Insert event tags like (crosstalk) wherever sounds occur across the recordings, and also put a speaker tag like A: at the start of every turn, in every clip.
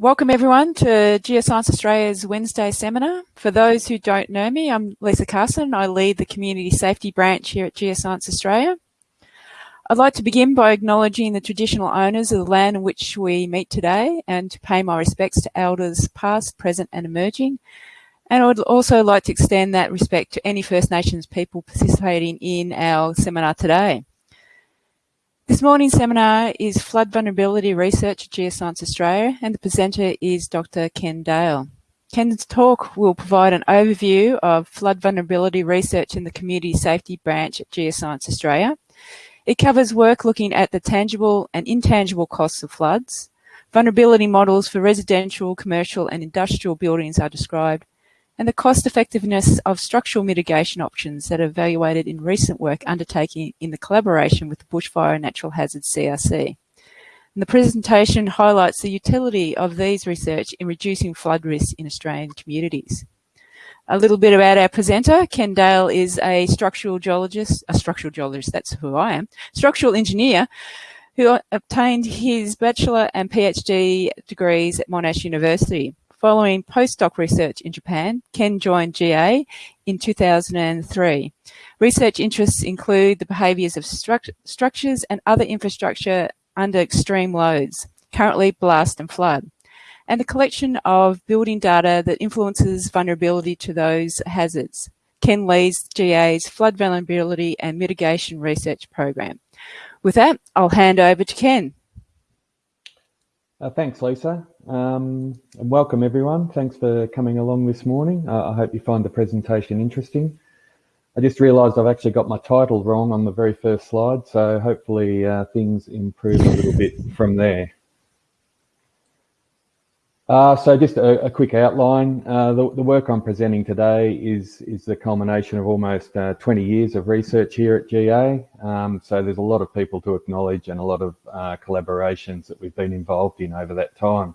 A: Welcome everyone to Geoscience Australia's Wednesday seminar. For those who don't know me, I'm Lisa Carson. I lead the Community Safety Branch here at Geoscience Australia. I'd like to begin by acknowledging the traditional owners of the land in which we meet today and to pay my respects to elders past, present and emerging. And I would also like to extend that respect to any First Nations people participating in our seminar today. This morning's seminar is Flood Vulnerability Research at Geoscience Australia and the presenter is Dr. Ken Dale. Ken's talk will provide an overview of flood vulnerability research in the Community Safety Branch at Geoscience Australia. It covers work looking at the tangible and intangible costs of floods. Vulnerability models for residential, commercial and industrial buildings are described and the cost effectiveness of structural mitigation options that are evaluated in recent work undertaken in the collaboration with the Bushfire and Natural Hazards CRC. And the presentation highlights the utility of these research in reducing flood risk in Australian communities. A little bit about our presenter. Ken Dale is a structural geologist, a structural geologist, that's who I am, structural engineer who obtained his bachelor and PhD degrees at Monash University. Following postdoc research in Japan, Ken joined GA in 2003. Research interests include the behaviours of stru structures and other infrastructure under extreme loads, currently blast and flood, and the collection of building data that influences vulnerability to those hazards. Ken leads GA's Flood Vulnerability and Mitigation Research Program. With that, I'll hand over to Ken.
B: Uh, thanks, Lisa. Um, welcome everyone. Thanks for coming along this morning. Uh, I hope you find the presentation interesting. I just realised I've actually got my title wrong on the very first slide, so hopefully uh, things improve a little bit from there. Uh, so just a, a quick outline. Uh, the, the, work I'm presenting today is, is the culmination of almost uh, 20 years of research here at GA. Um, so there's a lot of people to acknowledge and a lot of uh, collaborations that we've been involved in over that time.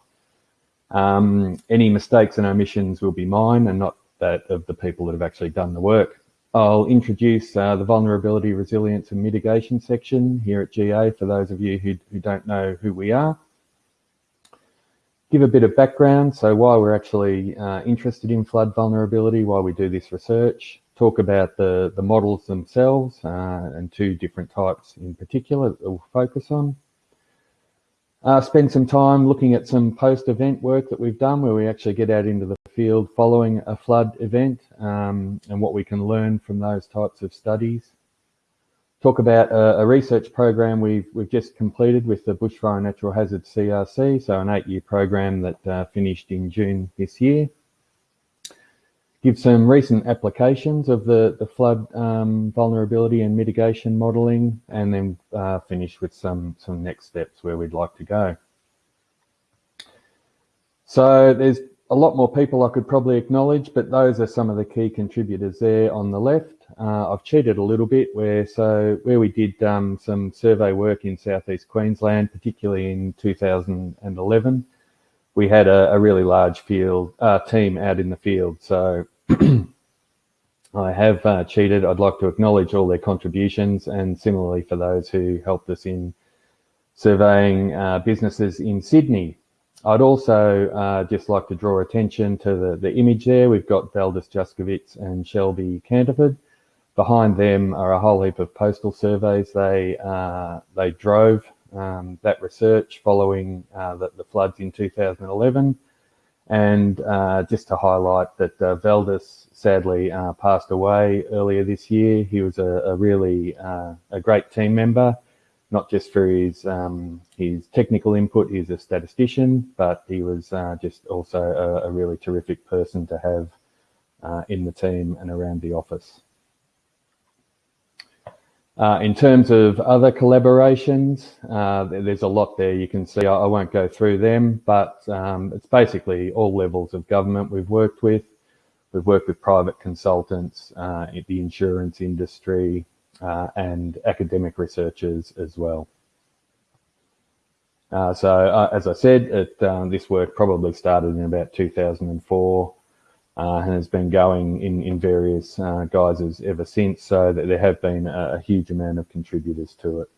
B: Um, any mistakes and omissions will be mine and not that of the people that have actually done the work. I'll introduce uh, the vulnerability, resilience and mitigation section here at GA for those of you who, who don't know who we are give a bit of background, so why we're actually uh, interested in flood vulnerability, why we do this research, talk about the, the models themselves uh, and two different types in particular that we'll focus on. Uh, spend some time looking at some post-event work that we've done where we actually get out into the field following a flood event um, and what we can learn from those types of studies talk about a, a, research program we've, we've just completed with the Bushfire Natural Hazards CRC, so an eight-year program that uh, finished in June this year. Give some recent applications of the, the flood um, vulnerability and mitigation modelling, and then uh, finish with some, some next steps where we'd like to go. So there's a lot more people I could probably acknowledge, but those are some of the key contributors there on the left. Uh, I've cheated a little bit where so where we did um, some survey work in southeast Queensland, particularly in 2011, we had a, a really large field uh, team out in the field. So (clears throat) I have uh, cheated. I'd like to acknowledge all their contributions and similarly for those who helped us in surveying uh, businesses in Sydney. I'd also uh, just like to draw attention to the, the image there. We've got Valdis Juskovic and Shelby Canterford. Behind them are a whole heap of postal surveys. They, uh, they drove um, that research following uh, the, the, floods in 2011. And uh, just to highlight that uh, sadly uh, passed away earlier this year. He was a, a really a great team member not just for his um, his technical input. He's a statistician, but he was uh, just also a, a, really terrific person to have uh, in the team and around the office. Uh, in terms of other collaborations, uh, there's a lot there you can see. I, I won't go through them, but um, it's basically all levels of government we've worked with. We've worked with private consultants, uh, the insurance industry, uh, and academic researchers as well. Uh, so as I said, it, um, this work probably started in about 2004 uh, and has been going in, in various uh, guises ever since. So that there have been a, a huge amount of contributors to it.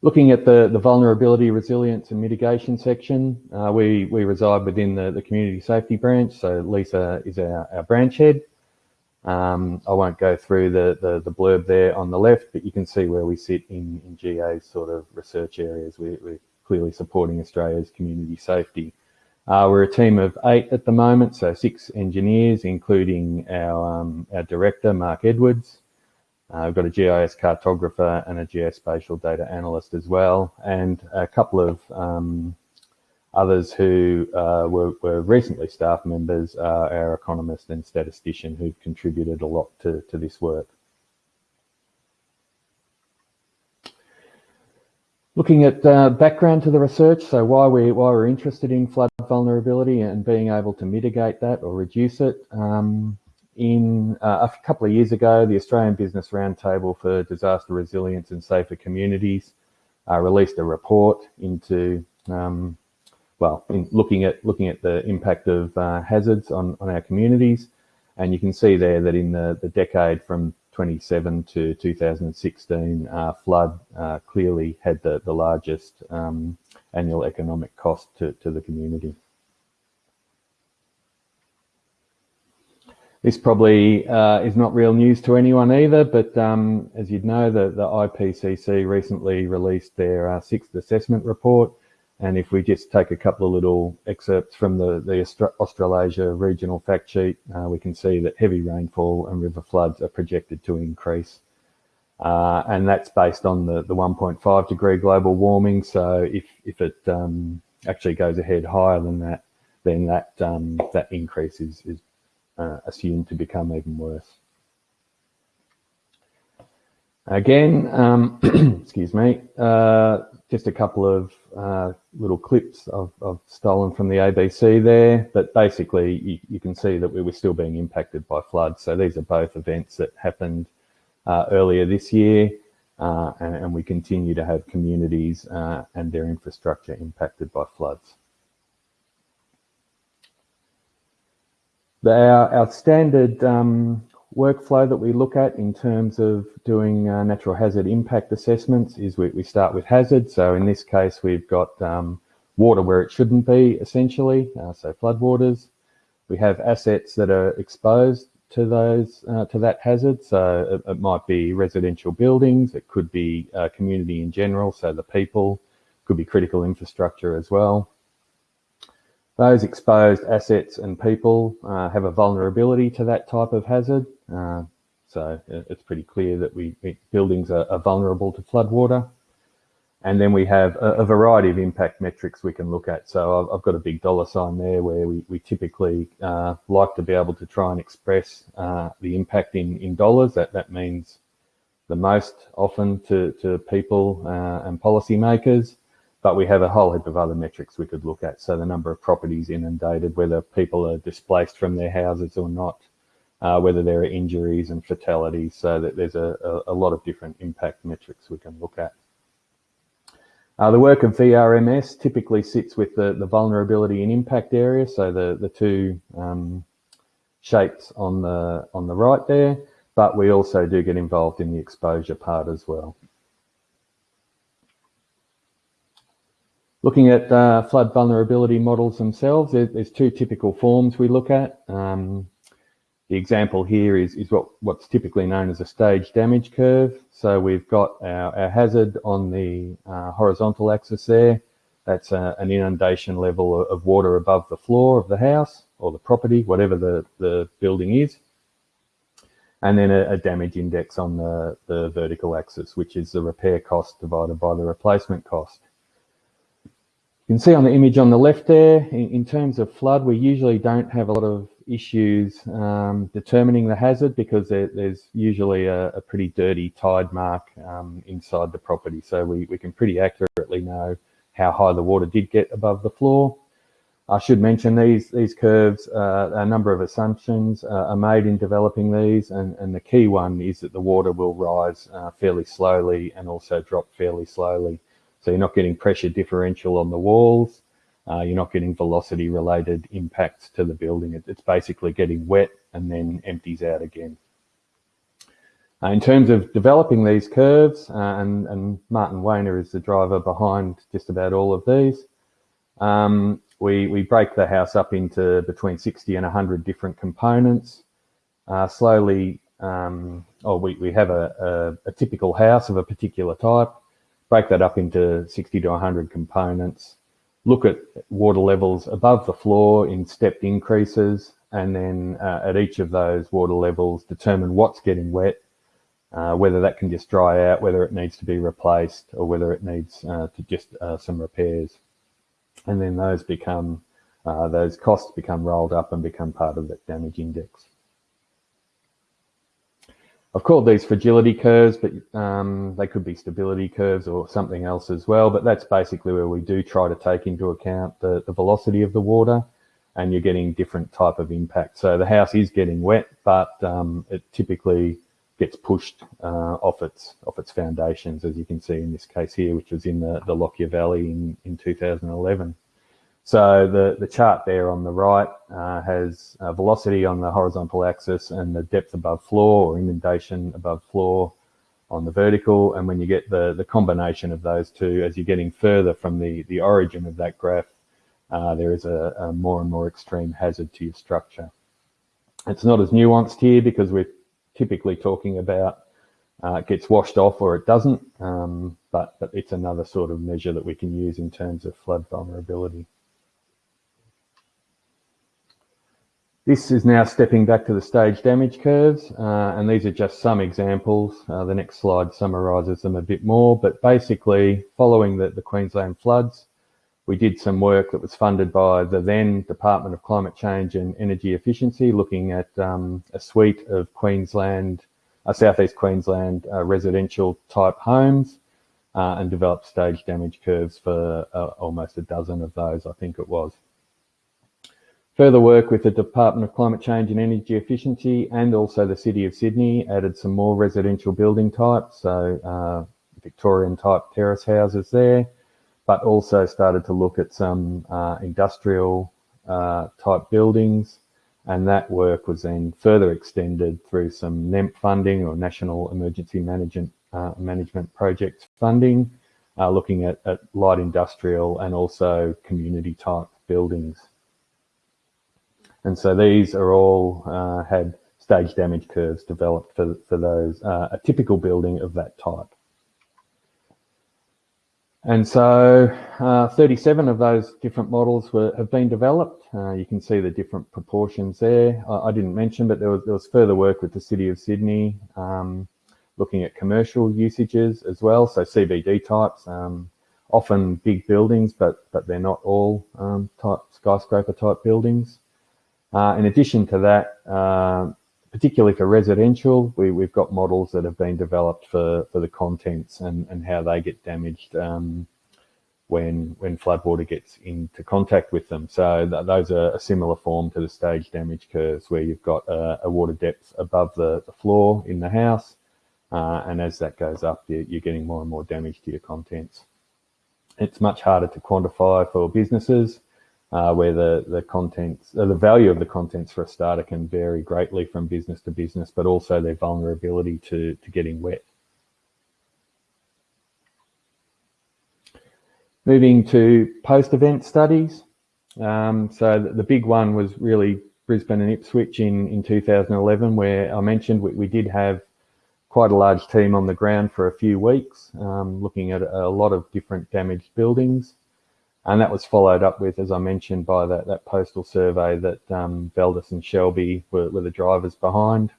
B: Looking at the, the vulnerability, resilience and mitigation section, uh, we, we reside within the, the community safety branch. So Lisa is our, our branch head. Um, I won't go through the, the, the, blurb there on the left, but you can see where we sit in, in GA's sort of research areas. We, we're clearly supporting Australia's community safety. Uh, we're a team of eight at the moment, so six engineers, including our, um, our director, Mark Edwards. Uh, we've got a GIS cartographer and a geospatial data analyst as well, and a couple of um, others who uh, were, were, recently staff members, our economist and statistician who've contributed a lot to, to this work. Looking at uh, background to the research, so why, we, why we're interested in flood vulnerability and being able to mitigate that or reduce it. Um, in uh, a couple of years ago, the Australian Business Roundtable for Disaster Resilience and Safer Communities uh, released a report into, um, well, looking at looking at the impact of uh, hazards on, on our communities. And you can see there that in the, the decade from 27 to 2016, uh, flood uh, clearly had the, the largest um, annual economic cost to, to the community. This probably uh, is not real news to anyone either, but um, as you'd know, the, the IPCC recently released their uh, sixth assessment report. And if we just take a couple of little excerpts from the, the Australasia regional fact sheet, uh, we can see that heavy rainfall and river floods are projected to increase. Uh, and that's based on the, the 1.5 degree global warming. So if, if it um, actually goes ahead higher than that, then that, um, that increase is, is uh, assumed to become even worse. Again, um, (clears throat) excuse me, uh, just a couple of uh, little clips I've, I've, stolen from the ABC there, but basically you, you, can see that we were still being impacted by floods. So these are both events that happened uh, earlier this year, uh, and, and, we continue to have communities uh, and their infrastructure impacted by floods. Our, our standard um, workflow that we look at in terms of doing uh, natural hazard impact assessments is we, we, start with hazard. So in this case, we've got um, water where it shouldn't be, essentially, uh, so floodwaters. We have assets that are exposed to those uh, to that hazard. So it, it, might be residential buildings, it could be uh, community in general, so the people, could be critical infrastructure as well. Those exposed assets and people uh, have a vulnerability to that type of hazard. Uh, so it's pretty clear that we, buildings are, are, vulnerable to floodwater. And then we have a, a, variety of impact metrics we can look at. So I've, I've got a big dollar sign there where we, we typically uh, like to be able to try and express uh, the impact in, in dollars. That, that means the most often to, to people uh, and policymakers but we have a whole heap of other metrics we could look at. So the number of properties inundated, whether people are displaced from their houses or not, uh, whether there are injuries and fatalities. So that there's a, a, a, lot of different impact metrics we can look at. Uh, the work of VRMS typically sits with the, the vulnerability and impact area. So the, the two um, shapes on the, on the right there, but we also do get involved in the exposure part as well. Looking at uh, flood vulnerability models themselves, there, there's two typical forms we look at. Um, the example here is, is what, what's typically known as a stage damage curve. So we've got our, our hazard on the uh, horizontal axis there. That's a, uh, an inundation level of water above the floor of the house or the property, whatever the, the building is. And then a, a damage index on the, the vertical axis, which is the repair cost divided by the replacement cost. You can see on the image on the left there, in, in terms of flood, we usually don't have a lot of issues um, determining the hazard because there, there's usually a, a, pretty dirty tide mark um, inside the property. So we, we can pretty accurately know how high the water did get above the floor. I should mention these these curves, uh, a number of assumptions uh, are made in developing these, and, and the key one is that the water will rise uh, fairly slowly and also drop fairly slowly. So you're not getting pressure differential on the walls. Uh, you're not getting velocity related impacts to the building. It, it's basically getting wet and then empties out again. Uh, in terms of developing these curves, uh, and, and, Martin Wehner is the driver behind just about all of these, um, we, we break the house up into between 60 and 100 different components. Uh, slowly, um, oh, we, we have a, a, a, typical house of a particular type, break that up into 60 to 100 components, look at water levels above the floor in stepped increases, and then uh, at each of those water levels, determine what's getting wet, uh, whether that can just dry out, whether it needs to be replaced, or whether it needs uh, to just uh, some repairs and then those become uh, those costs become rolled up and become part of that damage index. I've called these fragility curves, but um, they could be stability curves or something else as well. But that's basically where we do try to take into account the, the velocity of the water and you're getting different type of impact. So the house is getting wet, but um, it typically gets pushed uh, off its off its foundations, as you can see in this case here, which was in the, the Lockyer Valley in, in 2011. So the, the chart there on the right uh, has velocity on the horizontal axis and the depth above floor or inundation above floor on the vertical. And when you get the, the combination of those two, as you're getting further from the, the origin of that graph, uh, there is a, a more and more extreme hazard to your structure. It's not as nuanced here because we're typically talking about uh, it gets washed off or it doesn't, um, but, but it's another sort of measure that we can use in terms of flood vulnerability. This is now stepping back to the stage damage curves, uh, and these are just some examples. Uh, the next slide summarises them a bit more, but basically following the, the Queensland floods, we did some work that was funded by the then Department of Climate Change and Energy Efficiency, looking at um, a suite of Queensland, uh, Southeast Queensland uh, residential type homes uh, and developed stage damage curves for uh, almost a dozen of those, I think it was. Further work with the Department of Climate Change and Energy Efficiency and also the City of Sydney added some more residential building types, so uh, Victorian type terrace houses there but also started to look at some uh, industrial uh, type buildings. And that work was then further extended through some NEMP funding or National Emergency Management, uh, Management Project funding, uh, looking at, at light industrial and also community type buildings. And so these are all uh, had stage damage curves developed for, for those, uh, a typical building of that type. And so uh, 37 of those different models were, have been developed. Uh, you can see the different proportions there. I, I, didn't mention, but there was, there was further work with the City of Sydney um, looking at commercial usages as well. So CBD types, um, often big buildings, but, but they're not all um, type skyscraper type buildings. Uh, in addition to that, uh, particularly for residential, we, we've got models that have been developed for, for the contents and, and how they get damaged um, when when floodwater gets into contact with them. So th those are a similar form to the stage damage curves where you've got a, a water depth above the, the, floor in the house. Uh, and as that goes up, you're, you're getting more and more damage to your contents. It's much harder to quantify for businesses uh, where the, the contents, uh, the value of the contents for a starter can vary greatly from business to business, but also their vulnerability to, to getting wet. Moving to post-event studies. Um, so the, the, big one was really Brisbane and Ipswich in, in 2011, where I mentioned we, we did have quite a large team on the ground for a few weeks, um, looking at a lot of different damaged buildings. And that was followed up with, as I mentioned, by that, that postal survey that um, and Shelby were, were the drivers behind.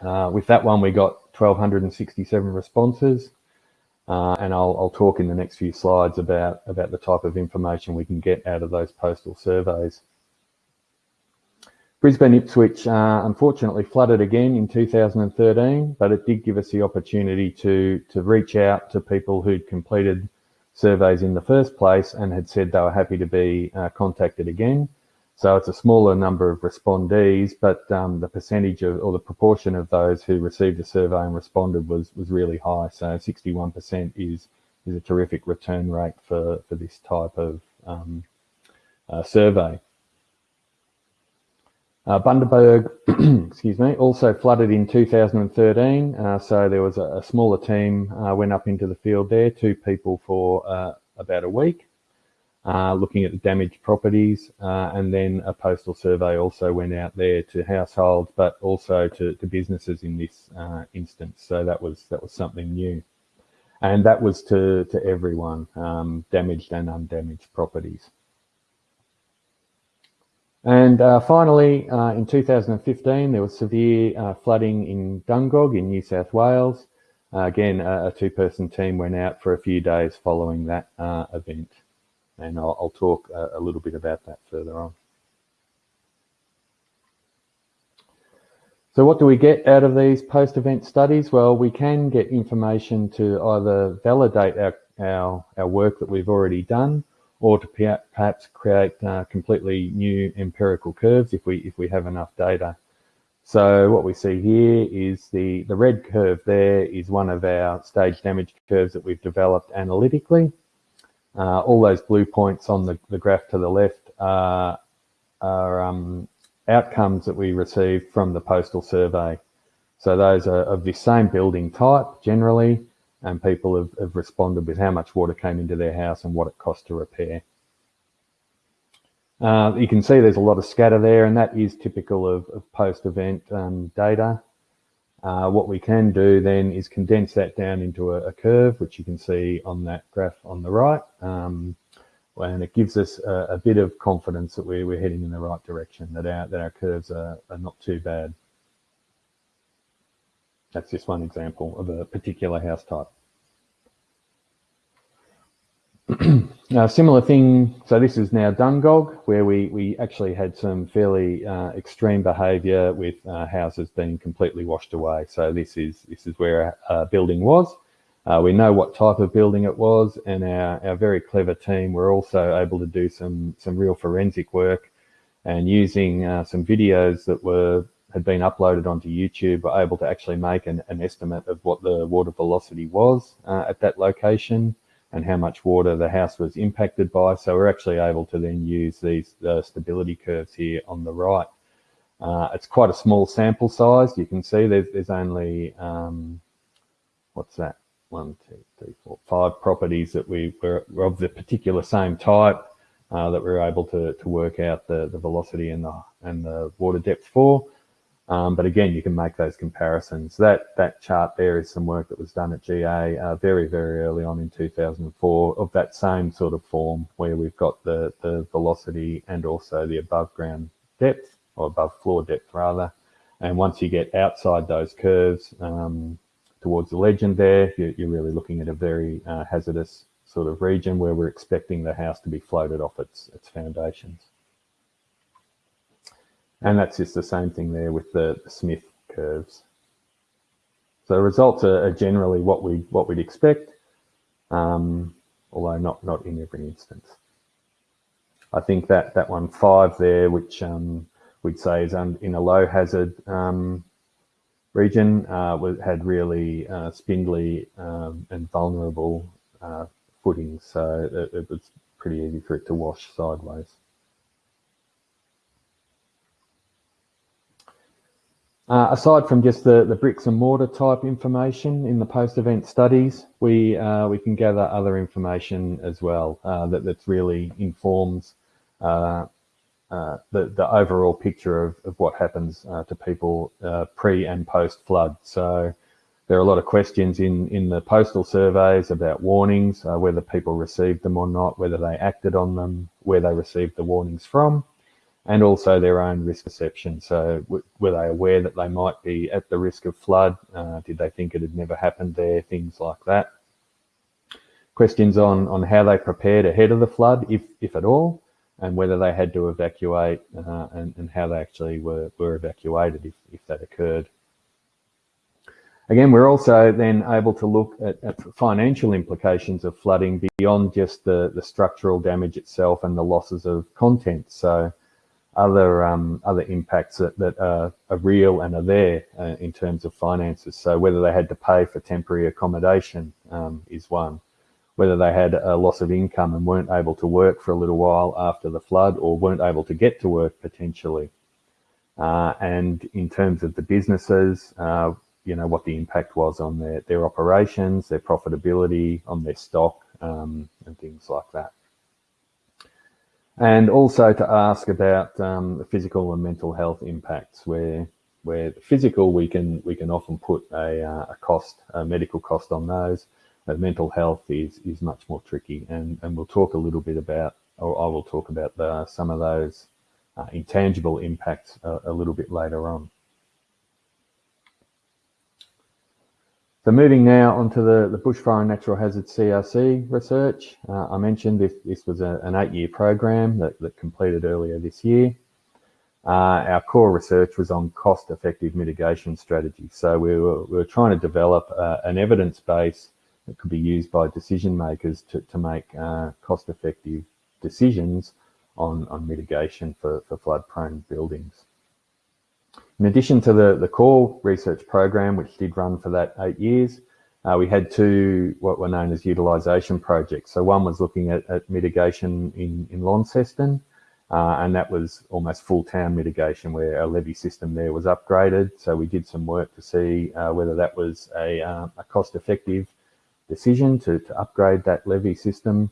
B: Uh, with that one, we got 1,267 responses. Uh, and I'll, I'll, talk in the next few slides about, about the type of information we can get out of those postal surveys. Brisbane Ipswich uh, unfortunately flooded again in 2013, but it did give us the opportunity to, to reach out to people who'd completed surveys in the first place and had said they were happy to be uh, contacted again. So it's a smaller number of respondees, but um, the percentage of, or the proportion of those who received a survey and responded was was really high. So 61% is is a terrific return rate for for this type of um, uh, survey. Uh, Bundaberg, (clears throat) excuse me, also flooded in 2013. Uh, so there was a, a smaller team uh, went up into the field there, two people for uh, about a week, uh, looking at the damaged properties. Uh, and then a postal survey also went out there to households, but also to, to businesses in this instance. So that was that was something new. And that was to, to everyone, um, damaged and undamaged properties. And uh, finally, uh, in 2015, there was severe uh, flooding in Dungog in New South Wales. Uh, again, a, two-person team went out for a few days following that uh, event. And I'll, I'll talk a, a, little bit about that further on. So what do we get out of these post-event studies? Well, we can get information to either validate our, our, our work that we've already done or to perhaps create uh, completely new empirical curves if we if we have enough data. So what we see here is the, the red curve there is one of our stage damage curves that we've developed analytically. Uh, all those blue points on the, the graph to the left are, are um, outcomes that we received from the postal survey. So those are of the same building type generally, and people have, have responded with how much water came into their house and what it cost to repair. Uh, you can see there's a lot of scatter there, and that is typical of, of post-event um, data. Uh, what we can do then is condense that down into a, a, curve, which you can see on that graph on the right. Um, and it gives us a, a, bit of confidence that we're, we're heading in the right direction, that our, that our curves are, are not too bad. That's just one example of a particular house type. (clears throat) similar thing, so this is now Dungog, where we, we actually had some fairly uh, extreme behaviour with uh, houses being completely washed away. So this is this is where a building was. Uh, we know what type of building it was, and our, our very clever team were also able to do some some real forensic work, and using uh, some videos that were had been uploaded onto YouTube were able to actually make an, an estimate of what the water velocity was uh, at that location and how much water the house was impacted by. So we're actually able to then use these uh, stability curves here on the right. Uh, it's quite a small sample size. You can see there's, there's only, um, what's that? One, two, three, four, five properties that we were of the particular same type uh, that we are able to, to work out the, the velocity and the, and the water depth for. Um, but again, you can make those comparisons. That that chart there is some work that was done at GA uh, very, very early on in 2004 of that same sort of form where we've got the, the velocity and also the above ground depth or above floor depth rather. And once you get outside those curves um, towards the legend there, you're, you're, really looking at a very uh, hazardous sort of region where we're expecting the house to be floated off its, its foundations. And that's just the same thing there with the, Smith curves. So the results are, are, generally what we what we'd expect, um, although not not in every instance. I think that that one five there, which um, we'd say is in a low hazard um, region, uh, had really uh, spindly um, and vulnerable uh, footings, so it, it was pretty easy for it to wash sideways. Uh, aside from just the, the bricks and mortar type information in the post-event studies, we uh, we can gather other information as well uh, that that's really informs uh, uh, the the overall picture of, of what happens uh, to people pre and post flood. So there are a lot of questions in in the postal surveys about warnings, whether people received them or not, whether they acted on them, where they received the warnings from and also their own risk perception. So were they aware that they might be at the risk of flood? Uh, did they think it had never happened there? Things like that. Questions on, on how they prepared ahead of the flood, if, if at all, and whether they had to evacuate uh, and, and how they actually were, were evacuated if, if that occurred. Again, we're also then able to look at, at, financial implications of flooding beyond just the, the structural damage itself and the losses of content. So other um, other impacts that, that are, are, real and are there uh, in terms of finances. So whether they had to pay for temporary accommodation um, is one. Whether they had a loss of income and weren't able to work for a little while after the flood or weren't able to get to work potentially. uh, and in terms of the businesses, uh, you know, what the impact was on their, their operations, their profitability, on their stock, um, and things like that. And also to ask about um, the physical and mental health impacts, where where physical we can we can often put a, uh, a cost, a medical cost on those. But mental health is is much more tricky, and and we'll talk a little bit about, or I will talk about the, some of those uh, intangible impacts a, a little bit later on. So moving now onto the, the bushfire and natural hazard CRC research. Uh, I mentioned this, this was a, an eight-year program that, that completed earlier this year. Uh, our core research was on cost-effective mitigation strategies. So we were, we were trying to develop uh, an evidence base that could be used by decision makers to, to make uh, cost-effective decisions on, on mitigation for, for flood-prone buildings. In addition to the, the core research program, which did run for that eight years, uh, we had two what were known as utilisation projects. So one was looking at, at mitigation in, in Launceston, uh, and that was almost full town mitigation where our levee system there was upgraded. So we did some work to see uh, whether that was a, uh, a cost effective decision to, to upgrade that levee system.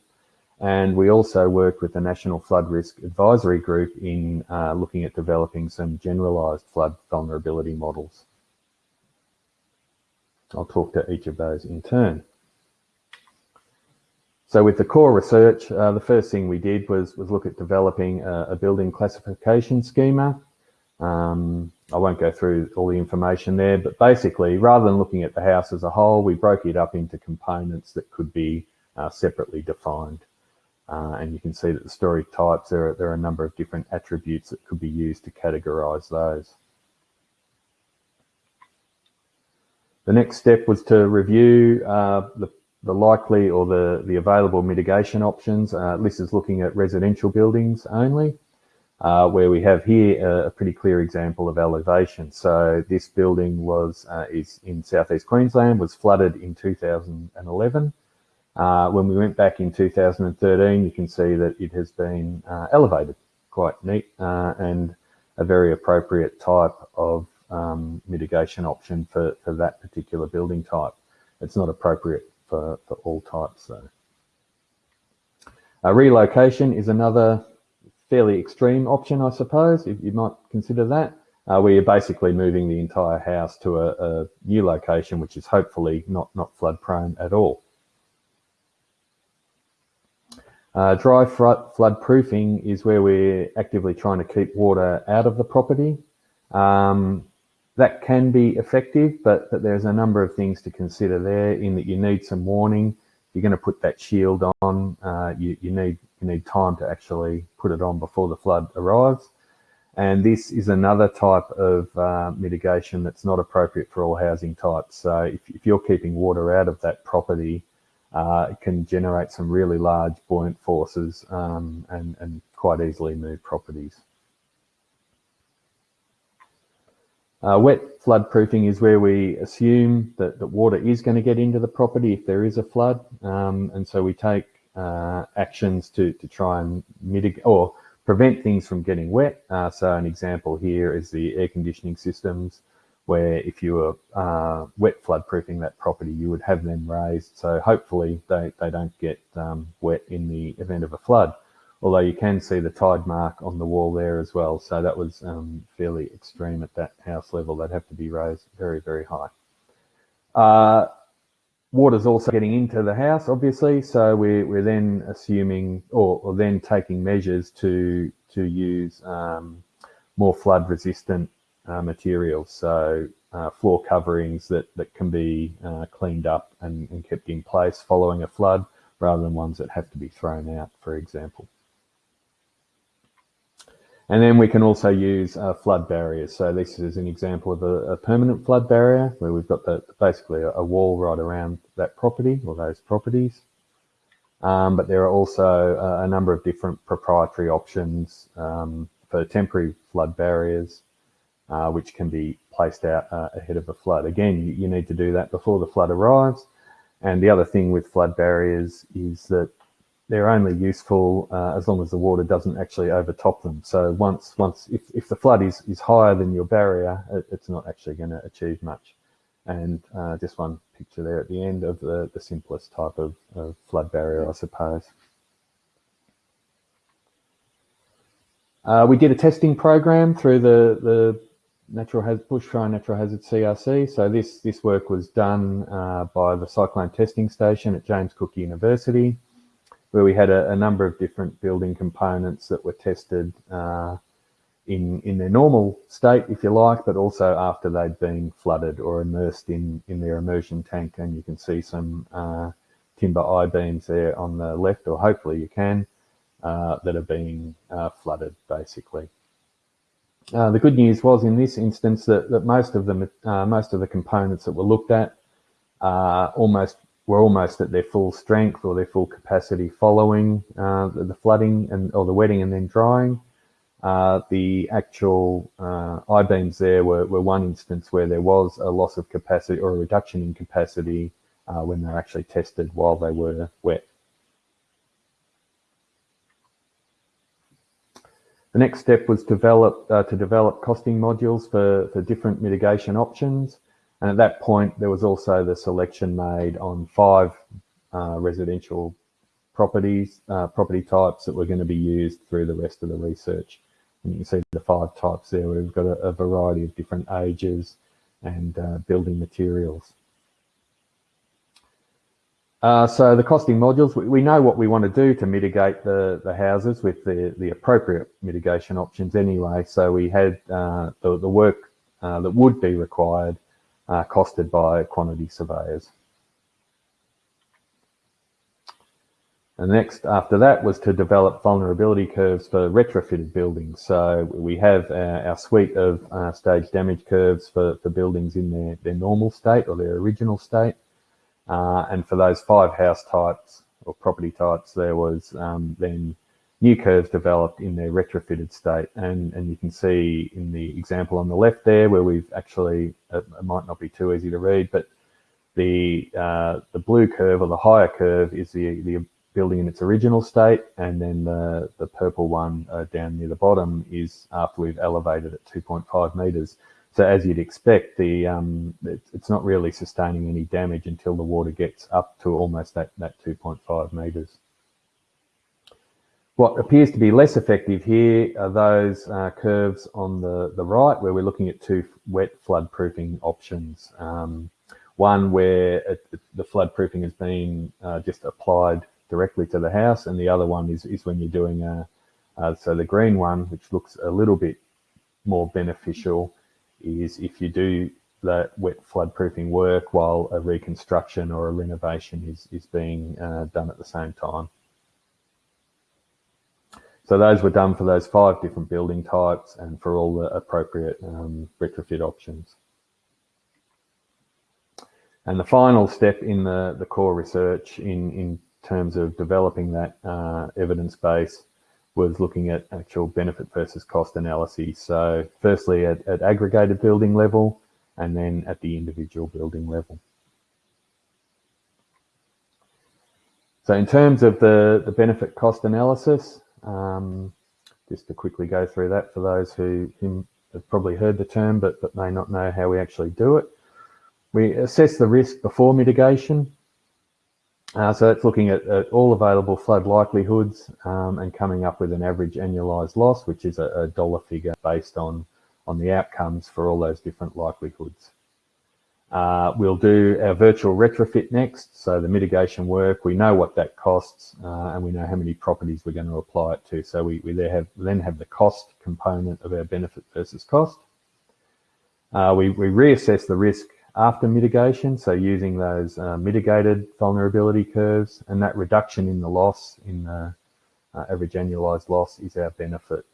B: And we also work with the National Flood Risk Advisory Group in uh, looking at developing some generalised flood vulnerability models. I'll talk to each of those in turn. So with the core research, uh, the first thing we did was, was look at developing a, a building classification schema. Um, I won't go through all the information there, but basically, rather than looking at the house as a whole, we broke it up into components that could be uh, separately defined. Uh, and you can see that the story types, there are, there are a number of different attributes that could be used to categorize those. The next step was to review uh, the, the, likely or the, the available mitigation options. Uh, this is looking at residential buildings only, uh, where we have here a, a, pretty clear example of elevation. So this building was uh, is in southeast Queensland, was flooded in 2011. Uh, when we went back in 2013, you can see that it has been uh, elevated, quite neat, uh, and a very appropriate type of um, mitigation option for, for that particular building type. It's not appropriate for, for all types though. A relocation is another fairly extreme option, I suppose, if you might consider that, uh, where you're basically moving the entire house to a, a new location, which is hopefully not, not flood prone at all. Uh, dry flood proofing is where we're actively trying to keep water out of the property. Um, that can be effective, but, but there's a number of things to consider there in that you need some warning. You're going to put that shield on. Uh, you, you, need you need time to actually put it on before the flood arrives. And this is another type of uh, mitigation that's not appropriate for all housing types. So if, if you're keeping water out of that property, uh, it can generate some really large buoyant forces um, and, and quite easily move properties. Uh, wet flood proofing is where we assume that, that water is going to get into the property if there is a flood. Um, and so we take uh, actions to, to try and mitigate or prevent things from getting wet. Uh, so an example here is the air conditioning systems where if you were uh, wet flood proofing that property, you would have them raised. So hopefully they, they don't get um, wet in the event of a flood. Although you can see the tide mark on the wall there as well. So that was um, fairly extreme at that house level. They'd have to be raised very, very high. Uh, water's also getting into the house, obviously. So we're, we're then assuming or, or then taking measures to, to use um, more flood resistant uh, materials. So uh, floor coverings that, that can be uh, cleaned up and, and, kept in place following a flood rather than ones that have to be thrown out, for example. And then we can also use uh, flood barriers. So this is an example of a, a permanent flood barrier where we've got the, basically a, a, wall right around that property or those properties. Um, but there are also a, a, number of different proprietary options um, for temporary flood barriers uh, which can be placed out uh, ahead of a flood. Again, you, need to do that before the flood arrives. And the other thing with flood barriers is that they're only useful uh, as long as the water doesn't actually overtop them. So once, once if, if the flood is, is higher than your barrier, it, it's not actually going to achieve much. And uh, just one picture there at the end of the, the simplest type of, of flood barrier, I suppose. Uh, we did a testing program through the, the natural hazard, bushfire natural hazard CRC. So this, this work was done uh, by the cyclone testing station at James Cook University, where we had a, a number of different building components that were tested uh, in, in their normal state, if you like, but also after they'd been flooded or immersed in, in their immersion tank. And you can see some uh, timber I-beams there on the left, or hopefully you can, uh, that are being uh, flooded basically. Uh, the good news was in this instance that, that most of the uh, most of the components that were looked at uh, almost were almost at their full strength or their full capacity following uh, the, the, flooding and or the wetting and then drying. Uh, the actual I-beams there were, were one instance where there was a loss of capacity or a reduction in capacity when they were actually tested while they were wet. The next step was develop, uh, to develop costing modules for, for different mitigation options. And at that point, there was also the selection made on five uh, residential properties, uh, property types that were going to be used through the rest of the research. And you can see the five types there. We've got a, a variety of different ages and uh, building materials. Uh, so the costing modules, we, we, know what we want to do to mitigate the, the houses with the, the appropriate mitigation options anyway. So we had uh, the, the work uh, that would be required uh, costed by quantity surveyors. And next after that was to develop vulnerability curves for retrofitted buildings. So we have our, our suite of uh, stage damage curves for, for buildings in their, their normal state or their original state. Uh, and for those five house types or property types, there was um, then new curves developed in their retrofitted state. And, and you can see in the example on the left there where we've actually, it might not be too easy to read, but the, uh, the blue curve or the higher curve is the, the building in its original state, and then the, the purple one uh, down near the bottom is after we've elevated it 2.5 metres. So as you'd expect, the um, it, it's not really sustaining any damage until the water gets up to almost that, that 2.5 metres. What appears to be less effective here are those uh, curves on the, the right, where we're looking at two wet flood proofing options. Um, one where it, the flood proofing has been uh, just applied directly to the house, and the other one is, is when you're doing a, uh, so the green one, which looks a little bit more beneficial, is if you do that wet flood proofing work while a reconstruction or a renovation is, is being uh, done at the same time. So those were done for those five different building types and for all the appropriate um, retrofit options. And the final step in the, the core research in, in terms of developing that uh, evidence base was looking at actual benefit versus cost analyses. So firstly at, at aggregated building level and then at the individual building level. So in terms of the, the benefit cost analysis, um, just to quickly go through that for those who, who have probably heard the term but, but may not know how we actually do it. We assess the risk before mitigation uh, so it's looking at, at, all available flood likelihoods um, and coming up with an average annualized loss, which is a, a, dollar figure based on, on the outcomes for all those different likelihoods. Uh, we'll do our virtual retrofit next. So the mitigation work, we know what that costs uh, and we know how many properties we're going to apply it to. So we, we there have, then have the cost component of our benefit versus cost. Uh, we, we reassess the risk after mitigation, so using those uh, mitigated vulnerability curves and that reduction in the loss in the uh, average annualized loss is our benefit.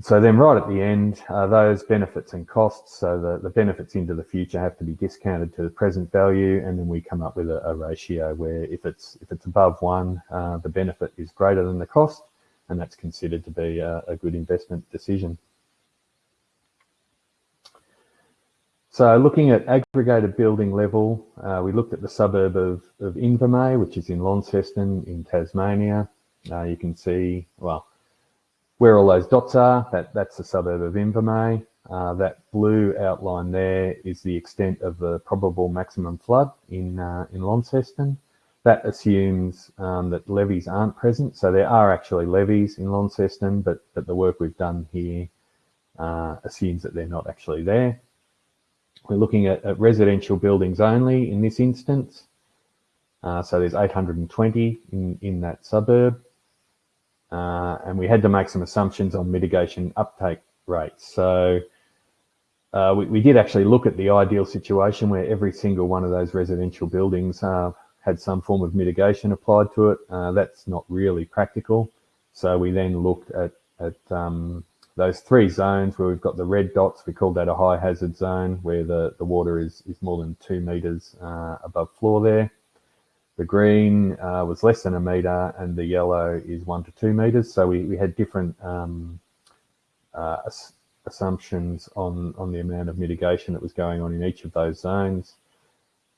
B: So then right at the end, uh, those benefits and costs, so the, the benefits into the future have to be discounted to the present value and then we come up with a, a ratio where if it's if it's above one, uh, the benefit is greater than the cost and that's considered to be a, a good investment decision. So looking at aggregated building level, uh, we looked at the suburb of, of Invermay, which is in Launceston in Tasmania. Uh, you can see, well, where all those dots are, that, that's the suburb of Invermay. Uh, that blue outline there is the extent of the probable maximum flood in, uh, in Launceston. That assumes um, that levees aren't present. So there are actually levees in Launceston, but, but the work we've done here uh, assumes that they're not actually there. We're looking at, at residential buildings only in this instance. Uh, so there's 820 in, in that suburb. Uh, and we had to make some assumptions on mitigation uptake rates. So uh, we, we, did actually look at the ideal situation where every single one of those residential buildings uh, had some form of mitigation applied to it. Uh, that's not really practical. So we then looked at, at um, those three zones where we've got the red dots, we call that a high hazard zone where the, the water is, is more than two meters uh, above floor there. The green uh, was less than a meter and the yellow is one to two meters. So we, we had different um, uh, assumptions on, on the amount of mitigation that was going on in each of those zones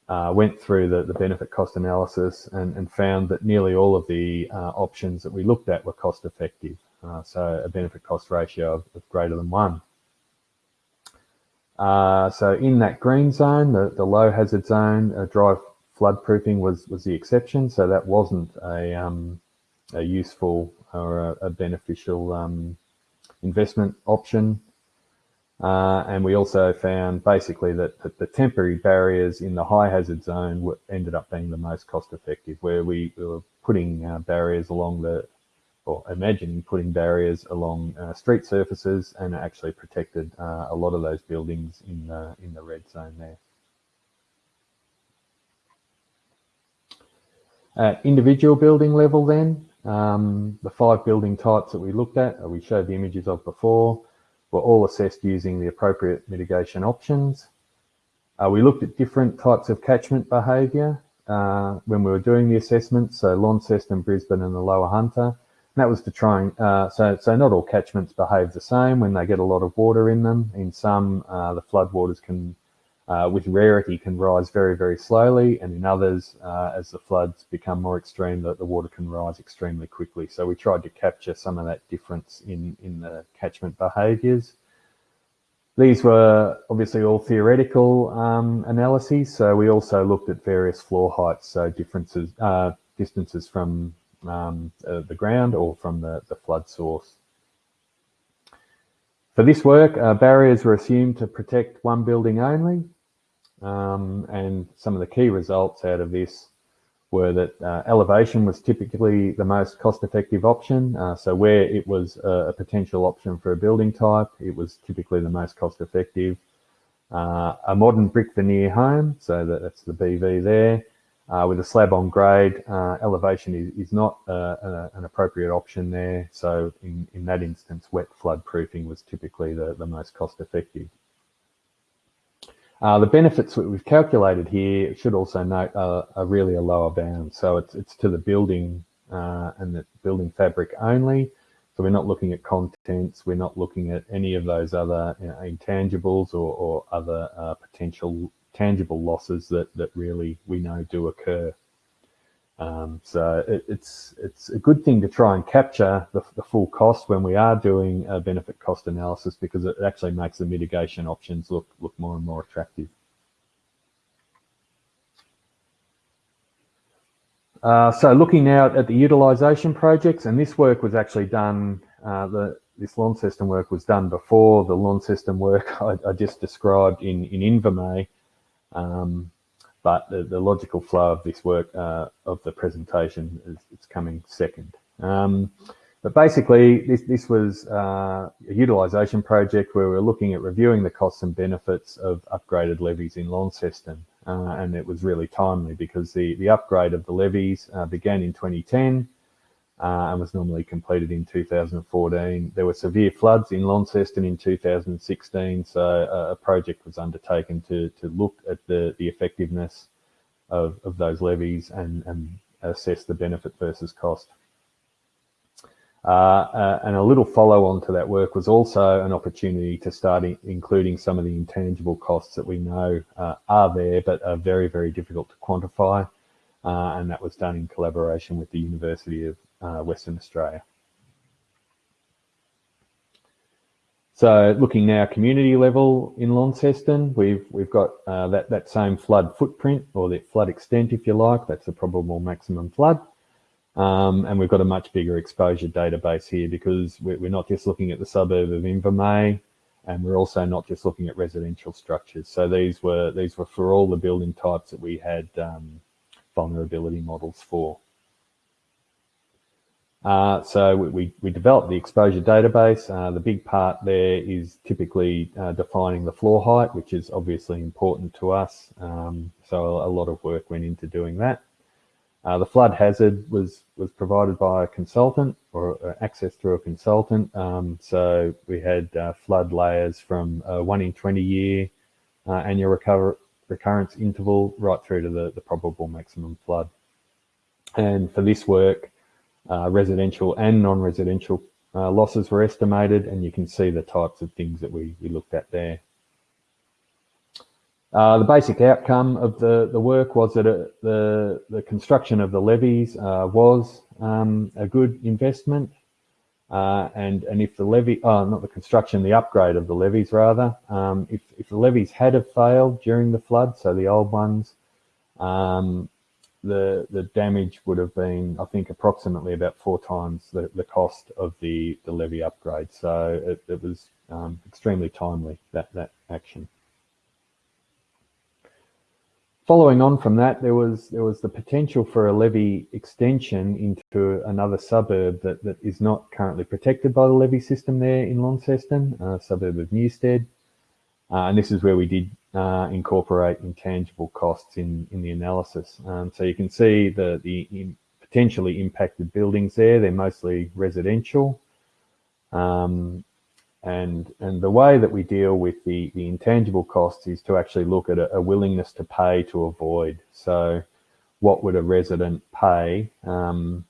B: uh, went through the, the benefit cost analysis and, and found that nearly all of the uh, options that we looked at were cost effective. Uh, so a benefit cost ratio of, of greater than one. Uh, so in that green zone, the, the low hazard zone, uh, dry flood proofing was, was the exception. So that wasn't a, um, a useful or a, a beneficial um, investment option. Uh, and we also found basically that, that, the temporary barriers in the high hazard zone were, ended up being the most cost effective, where we, we were putting uh, barriers along the, or imagining putting barriers along uh, street surfaces and actually protected uh, a lot of those buildings in the, in the red zone there. At individual building level then, um, the five building types that we looked at, uh, we showed the images of before, were all assessed using the appropriate mitigation options. Uh, we looked at different types of catchment behaviour uh, when we were doing the assessment, so Launceston, Brisbane and the Lower Hunter. And that was to try and, uh, so, so not all catchments behave the same when they get a lot of water in them. In some, uh, the floodwaters can uh, with rarity can rise very, very slowly. And in others, uh, as the floods become more extreme, the, the water can rise extremely quickly. So we tried to capture some of that difference in, in the catchment behaviours. These were obviously all theoretical um, analyses. So we also looked at various floor heights, so differences, uh, distances from um, uh, the ground or from the, the flood source. For this work, uh, barriers were assumed to protect one building only, um, and some of the key results out of this were that uh, elevation was typically the most cost-effective option. Uh, so where it was a, a, potential option for a building type, it was typically the most cost-effective. Uh, a modern brick veneer home, so that, that's the BV there, uh, with a slab on grade, uh, elevation is, is not uh, an appropriate option there. So in, in that instance, wet flood proofing was typically the, the most cost-effective. Uh, the benefits that we've calculated here should also note uh, are really a lower bound. So it's, it's to the building uh, and the building fabric only. So we're not looking at contents, we're not looking at any of those other you know, intangibles or, or other uh, potential tangible losses that, that really we know do occur. Um, so it, it's it's a good thing to try and capture the, the, full cost when we are doing a benefit cost analysis because it actually makes the mitigation options look look more and more attractive. Uh, so looking now at the utilisation projects, and this work was actually done, uh, the, this Launceston work was done before the Launceston work (laughs) I, I just described in, in Invermay. Um, but the, the, logical flow of this work uh, of the presentation is it's coming second. Um, but basically, this, this was uh, a utilisation project where we are looking at reviewing the costs and benefits of upgraded levees in Launceston. Uh, and it was really timely because the, the upgrade of the levees uh, began in 2010 uh, and was normally completed in 2014. There were severe floods in Launceston in 2016, so a, a project was undertaken to, to look at the, the effectiveness of, of those levees and, and assess the benefit versus cost. Uh, uh, and a little follow on to that work was also an opportunity to start including some of the intangible costs that we know uh, are there, but are very, very difficult to quantify. Uh, and that was done in collaboration with the University of uh, Western Australia. So looking now community level in Launceston, we've we've got uh, that that same flood footprint or the flood extent, if you like. That's the probable maximum flood. Um, and we've got a much bigger exposure database here because we're, we're not just looking at the suburb of Invermay, and we're also not just looking at residential structures. So these were these were for all the building types that we had um, vulnerability models for. Uh, so we, we developed the exposure database. Uh, the big part there is typically uh, defining the floor height, which is obviously important to us. Um, so a lot of work went into doing that. Uh, the flood hazard was was provided by a consultant or uh, access through a consultant. Um, so we had uh, flood layers from one in 20 year annual recover, recurrence interval right through to the, the probable maximum flood. And for this work, uh, residential and non-residential uh, losses were estimated, and you can see the types of things that we, we looked at there. Uh, the basic outcome of the, the work was that it, the, the construction of the levees uh, was um, a good investment. Uh, and, and if the levee, oh, not the construction, the upgrade of the levees rather, um, if, if the levees had have failed during the flood, so the old ones, um, the the damage would have been, I think, approximately about four times the, the cost of the, the levee upgrade. So it, it was um, extremely timely, that, that action. Following on from that, there was there was the potential for a levee extension into another suburb that, that is not currently protected by the levee system there in Launceston, a suburb of Newstead. Uh, and this is where we did uh, incorporate intangible costs in, in the analysis. Um, so you can see the, the potentially impacted buildings there. They're mostly residential. Um, and, and the way that we deal with the, the intangible costs is to actually look at a, a willingness to pay to avoid. So what would a resident pay um,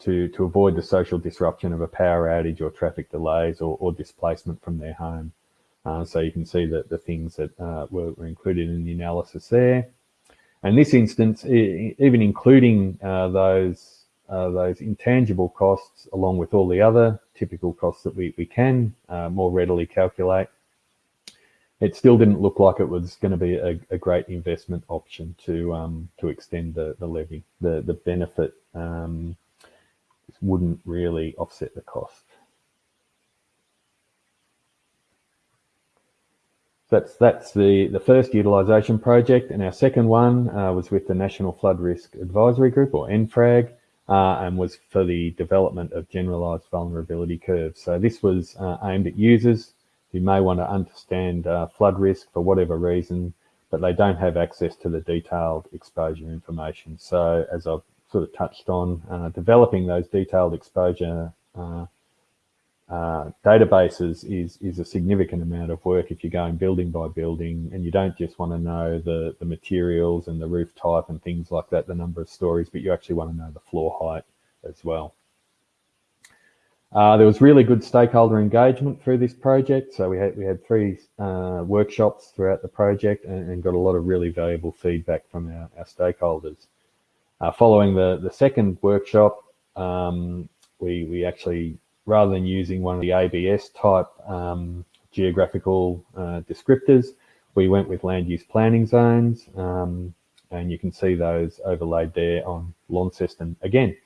B: to, to avoid the social disruption of a power outage or traffic delays or, or displacement from their home? Uh, so you can see that the things that uh, were, were, included in the analysis there. And this instance, even including uh, those uh, those intangible costs, along with all the other typical costs that we, we can uh, more readily calculate, it still didn't look like it was going to be a, a great investment option to um, to extend the, the levee. The, the benefit um, wouldn't really offset the cost. That's that's the the first utilisation project, and our second one uh, was with the National Flood Risk Advisory Group, or NFRAG, uh, and was for the development of generalised vulnerability curves. So this was uh, aimed at users who may want to understand uh, flood risk for whatever reason, but they don't have access to the detailed exposure information. So as I've sort of touched on, uh, developing those detailed exposure uh, databases is is a significant amount of work if you're going building by building and you don't just want to know the the materials and the roof type and things like that the number of stories but you actually want to know the floor height as well. Uh, there was really good stakeholder engagement through this project so we had we had three uh, workshops throughout the project and, and, got a lot of really valuable feedback from our, our stakeholders. Uh, following the the second workshop um, we we actually rather than using one of the ABS type um, geographical uh, descriptors, we went with land use planning zones. Um, and you can see those overlaid there on Launceston again.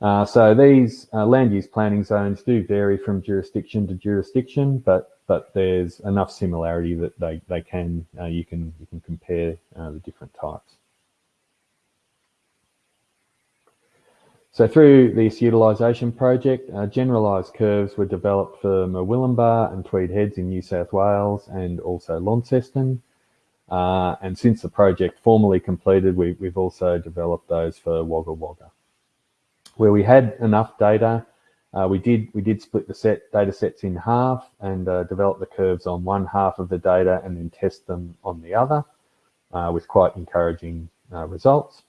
B: Uh, so these uh, land use planning zones do vary from jurisdiction to jurisdiction, but but there's enough similarity that they they can uh, you can you can compare uh, the different types. So through this utilisation project, uh, generalised curves were developed for Murwillumbah and Tweed Heads in New South Wales and also Launceston. Uh, and since the project formally completed, we, have also developed those for Wagga Wagga. Where we had enough data, uh, we did we did split the set data sets in half and uh, develop the curves on one half of the data and then test them on the other uh, with quite encouraging uh, results.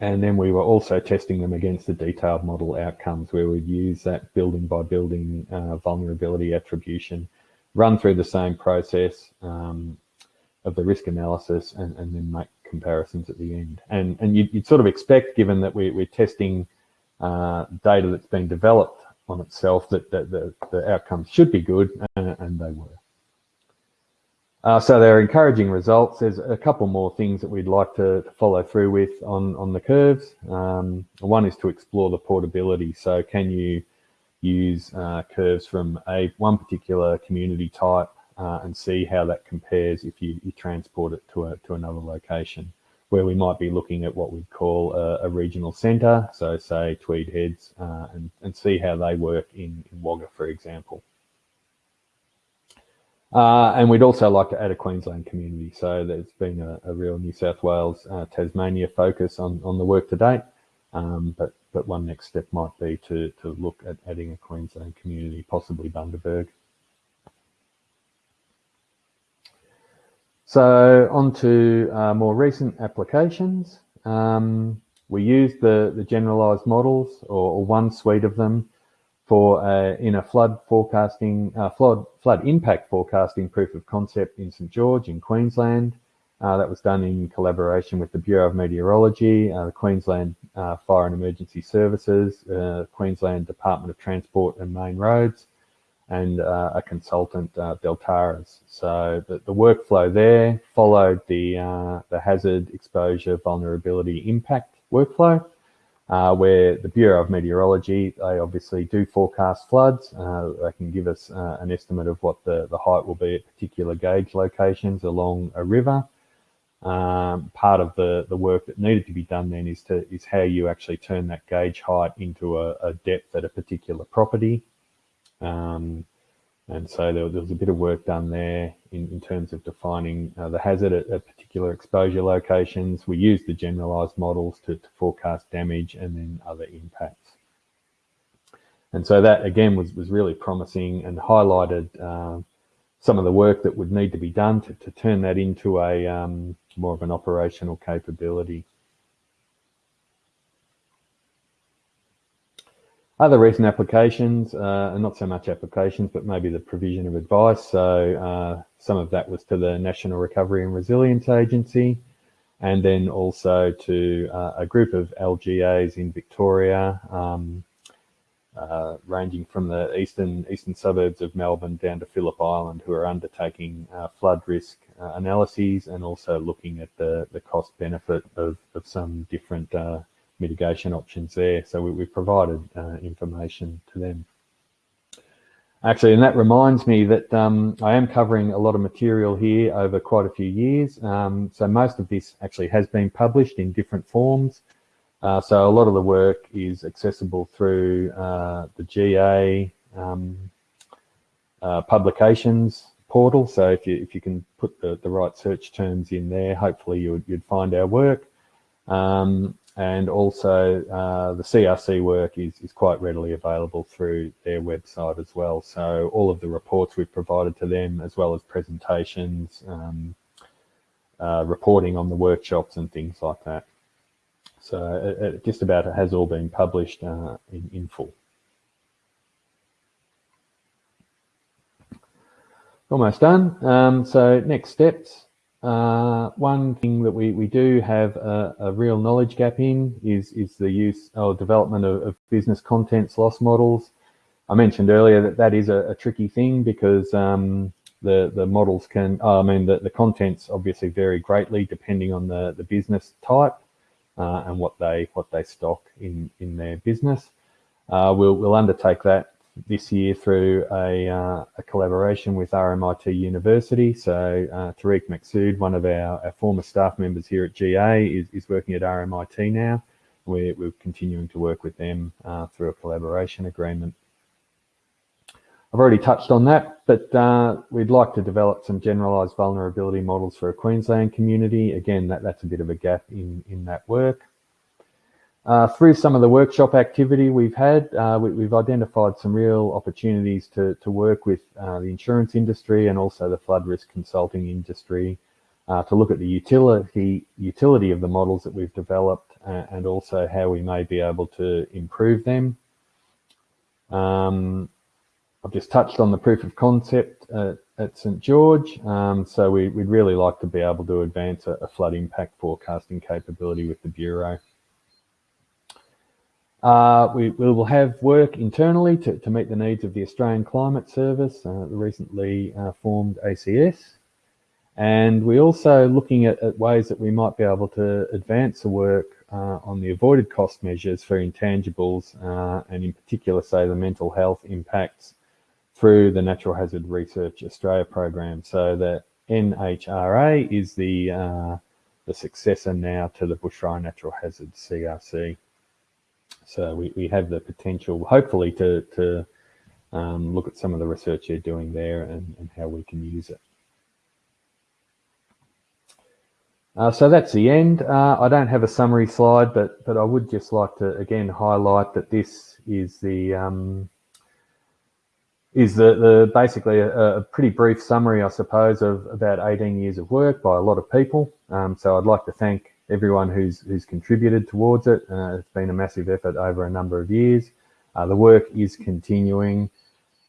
B: And then we were also testing them against the detailed model outcomes where we'd use that building by building uh, vulnerability attribution, run through the same process um, of the risk analysis and, and, then make comparisons at the end. And, and you'd, you'd sort of expect, given that we, are testing uh, data that's been developed on itself, that, that the, the outcomes should be good, and, and they were. Uh, so they're encouraging results. There's a couple more things that we'd like to, to follow through with on, on the curves. Um, one is to explore the portability. So can you use uh, curves from a one particular community type uh, and see how that compares if you, you, transport it to, a, to another location where we might be looking at what we'd call a, a regional centre, so say Tweed Heads, uh, and, and see how they work in, in Wagga, for example. Uh, and we'd also like to add a Queensland community. So there's been a, a real New South Wales, uh, Tasmania focus on, on the work to date. Um, but, but one next step might be to, to look at adding a Queensland community, possibly Bundaberg. So on to uh, more recent applications. Um, we used the, the generalized models or, or, one suite of them for uh, in a flood forecasting, uh, flood, flood impact forecasting proof of concept in St George in Queensland. Uh, that was done in collaboration with the Bureau of Meteorology, uh, the Queensland uh, Fire and Emergency Services, Queensland Department of Transport and Main Roads, and a consultant, Deltares. So the, the, workflow there followed the, the hazard exposure vulnerability impact workflow uh, where the Bureau of Meteorology, they obviously do forecast floods. Uh, they can give us uh, an estimate of what the, the height will be at particular gauge locations along a river. Um, part of the, the work that needed to be done then is to is how you actually turn that gauge height into a, a depth at a particular property. Um, and so there, there, was a bit of work done there in, in terms of defining uh, the hazard at, at, particular exposure locations. We used the generalized models to, to, forecast damage and then other impacts. And so that again was, was really promising and highlighted uh, some of the work that would need to be done to, to turn that into a um, more of an operational capability. Other recent applications, uh, not so much applications, but maybe the provision of advice. So uh, some of that was to the National Recovery and Resilience Agency, and then also to uh, a group of LGAs in Victoria, um, uh, ranging from the eastern eastern suburbs of Melbourne down to Phillip Island, who are undertaking uh, flood risk uh, analyses and also looking at the, the cost benefit of, of some different mitigation options there. So we, have provided uh, information to them. Actually, and that reminds me that um, I am covering a lot of material here over quite a few years. Um, so most of this actually has been published in different forms. Uh, so a lot of the work is accessible through uh, the GA um, uh, publications portal. So if you if you can put the, the right search terms in there, hopefully you would, you'd find our work. Um, and also uh, the CRC work is, is quite readily available through their website as well. So all of the reports we've provided to them, as well as presentations, um, uh, reporting on the workshops and things like that. So it, it just about it has all been published uh, in, in full. Almost done. Um, so next steps. Uh, one thing that we, we do have a, a, real knowledge gap in is, is the use or development of, of business contents loss models. I mentioned earlier that that is a, a tricky thing because um, the, the models can, oh, I mean, the, the contents obviously vary greatly depending on the, the business type uh, and what they, what they stock in, in their business. Uh, we'll, we'll undertake that this year through a, uh, a, collaboration with RMIT University. So uh, Tariq Maqsood, one of our, our, former staff members here at GA, is, is working at RMIT now. We're, we're continuing to work with them uh, through a collaboration agreement. I've already touched on that, but uh, we'd like to develop some generalised vulnerability models for a Queensland community. Again, that, that's a bit of a gap in, in that work. Uh, through some of the workshop activity we've had, uh, we, have identified some real opportunities to, to work with uh, the insurance industry and also the flood risk consulting industry uh, to look at the utility utility of the models that we've developed and also how we may be able to improve them. Um, I've just touched on the proof of concept at, at St George, um, so we, would really like to be able to advance a, a, flood impact forecasting capability with the Bureau. Uh, we, we, will have work internally to, to, meet the needs of the Australian Climate Service, uh, the recently uh, formed ACS. And we're also looking at, at, ways that we might be able to advance the work uh, on the avoided cost measures for intangibles, uh, and in particular, say, the mental health impacts through the Natural Hazard Research Australia program. So the NHRA is the, uh, the successor now to the Bushfire Natural Hazard CRC. So we, we have the potential, hopefully, to, to um, look at some of the research you're doing there and, and how we can use it. Uh, so that's the end. Uh, I don't have a summary slide, but but I would just like to again highlight that this is the um, is the, the basically a, a, pretty brief summary, I suppose, of about 18 years of work by a lot of people. Um, so I'd like to thank everyone who's who's contributed towards it. Uh, it's been a massive effort over a number of years. Uh, the work is continuing.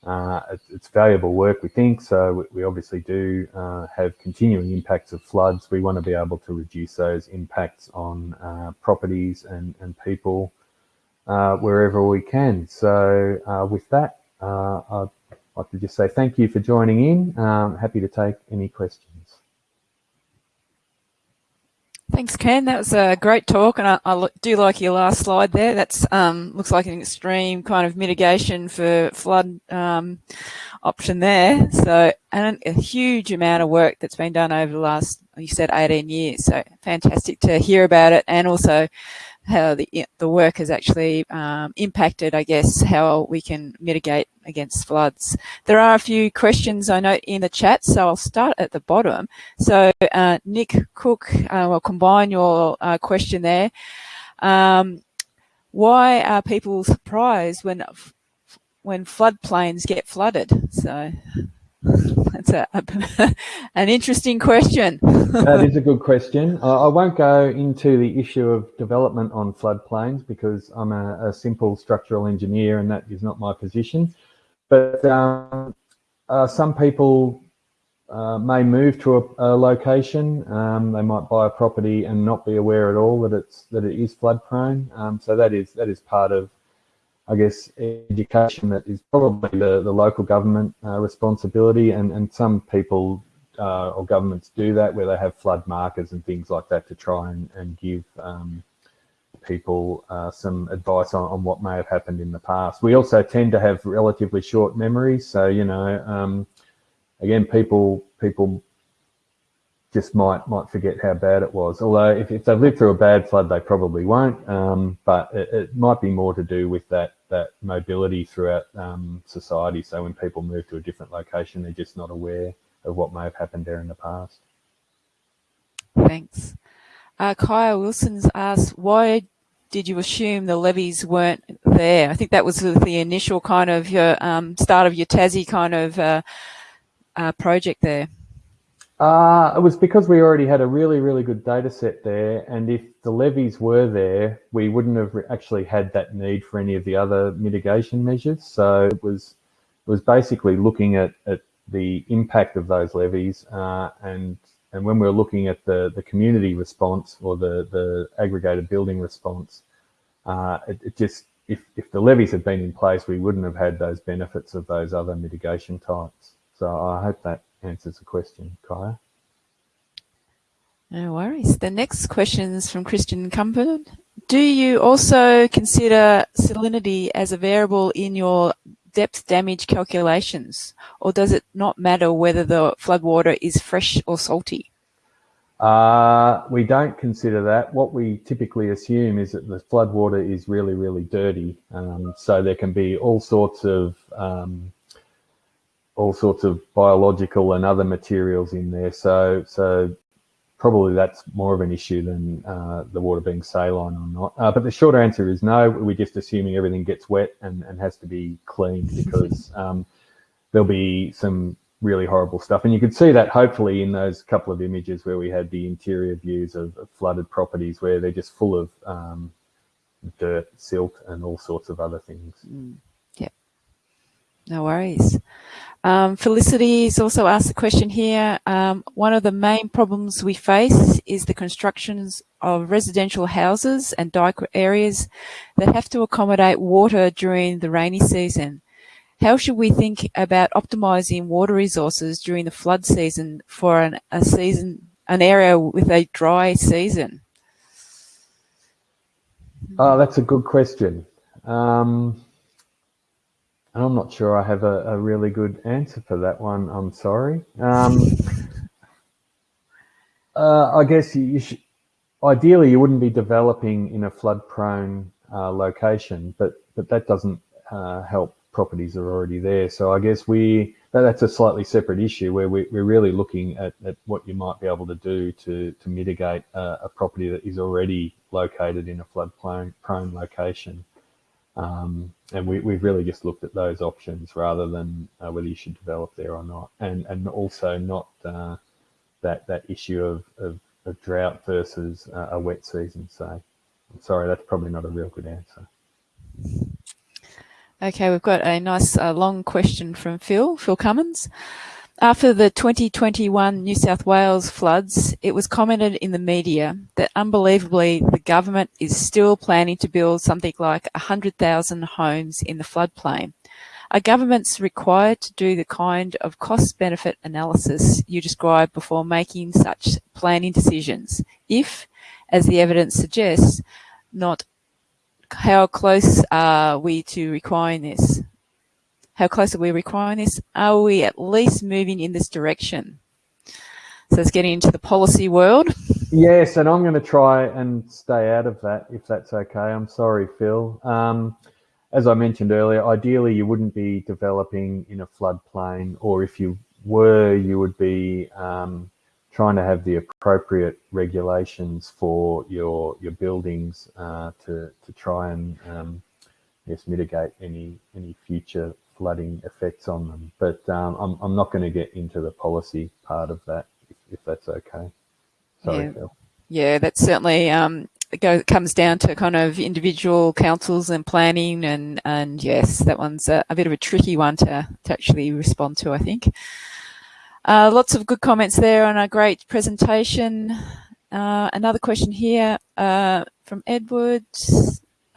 B: Uh, it's, it's, valuable work, we think, so we, we obviously do uh, have continuing impacts of floods. We want to be able to reduce those impacts on uh, properties and, and people wherever we can. So with that, I'd like to just say thank you for joining in. Um, happy to take any questions.
A: Thanks, Ken. That was a great talk, and I, I do like your last slide there. That's um, looks like an extreme kind of mitigation for flood um, option there. So, and a huge amount of work that's been done over the last, you said, 18 years. So, fantastic to hear about it, and also how the, the work has actually um, impacted, I guess, how we can mitigate against floods. There are a few questions I note in the chat, so I'll start at the bottom. So uh, Nick Cook, uh, will combine your uh, question there. Um, why are people surprised when when floodplains get flooded? So (laughs) that's a, a (laughs) an interesting question.
B: that is a (laughs) good question. I, I, won't go into the issue of development on floodplains because I'm a, a simple structural engineer and that is not my position. But um, uh, some people uh, may move to a, a location. Um, they might buy a property and not be aware at all that it's that it is flood prone. Um, so that is that is part of I guess, education that is probably the, the local government uh, responsibility and, and some people uh, or governments do that where they have flood markers and things like that to try and, and give um, people uh, some advice on, on what may have happened in the past. We also tend to have relatively short memories. So, you know, um, again, people people just might might forget how bad it was. Although if, if they've lived through a bad flood, they probably won't. Um, but it, it, might be more to do with that that mobility throughout um, society. So when people move to a different location, they're just not aware of what may have happened there in the past.
A: Thanks. Uh, Kaya Wilson's asked, why did you assume the levees weren't there? I think that was the initial kind of your um, start of your Tassie kind of uh, uh, project there.
B: Uh, it was because we already had a really, really good data set there. And if the levees were there, we wouldn't have actually had that need for any of the other mitigation measures. So it was, it was basically looking at, at the impact of those levees. Uh, and, and when we were looking at the, the community response or the, the aggregated building response, uh, it, it just, if, if the levees had been in place, we wouldn't have had those benefits of those other mitigation types. So I hope that answers the question, Kaya.
A: No worries. The next question is from Christian Cumberland. Do you also consider salinity as a variable in your depth damage calculations, or does it not matter whether the floodwater is fresh or salty?
B: Uh, we don't consider that. What we typically assume is that the floodwater is really, really dirty. Um, so there can be all sorts of um, all sorts of biological and other materials in there. So, so probably that's more of an issue than uh, the water being saline or not. Uh, but the short answer is no. We're just assuming everything gets wet and, and has to be cleaned because um, there'll be some really horrible stuff. And you could see that hopefully in those couple of images where we had the interior views of, of flooded properties where they're just full of um, dirt, silt, and all sorts of other things.
A: Mm. Yeah, no worries. Um, Felicity has also asked a question here. Um, one of the main problems we face is the constructions of residential houses and dyke areas that have to accommodate water during the rainy season. How should we think about optimizing water resources during the flood season for an, a season, an area with a dry season?
B: Oh, that's a good question. Um, I'm not sure I have a, a, really good answer for that one. I'm sorry. Um, uh, I guess you, you should, ideally you wouldn't be developing in a flood-prone uh, location, but but that doesn't uh, help properties are already there. So I guess we that's a slightly separate issue where we, are really looking at, at, what you might be able to do to, to mitigate a, a property that is already located in a flood prone location. Um, and we, have really just looked at those options rather than uh, whether you should develop there or not. And, and also not uh, that, that issue of, of, of drought versus uh, a wet season. So I'm sorry, that's probably not a real good answer.
A: Okay, we've got a nice uh, long question from Phil, Phil Cummins. After the 2021 New South Wales floods, it was commented in the media that unbelievably the government is still planning to build something like 100,000 homes in the floodplain. Are governments required to do the kind of cost-benefit analysis you described before making such planning decisions? If, as the evidence suggests, not how close are we to requiring this? How close are we requiring this? Are we at least moving in this direction? So it's getting into the policy world.
B: Yes, and I'm going to try and stay out of that if that's okay. I'm sorry, Phil. Um, as I mentioned earlier, ideally you wouldn't be developing in a floodplain, or if you were, you would be um, trying to have the appropriate regulations for your your buildings uh, to to try and um, yes mitigate any any future flooding effects on them. But um, I'm I'm not going to get into the policy part of that if, if that's okay. Sorry,
A: yeah. Phil. Yeah, that's certainly um, it goes, comes down to kind of individual councils and planning and and yes, that one's a, a bit of a tricky one to to actually respond to, I think. Uh, lots of good comments there on a great presentation. Uh, another question here uh, from Edward.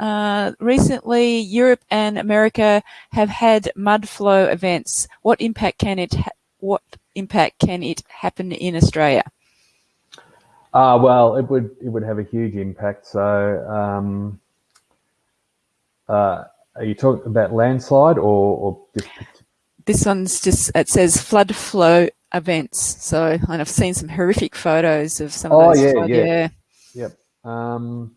A: Uh, recently, Europe and America have had mud flow events. What impact can it what impact can it happen in Australia?
B: Uh, well, it would it would have a huge impact. So, um, uh, are you talking about landslide or, or just?
A: This one's just it says flood flow events. So and I've seen some horrific photos of some
B: oh,
A: of
B: those. Oh yeah, yeah, yeah. Yep. Um,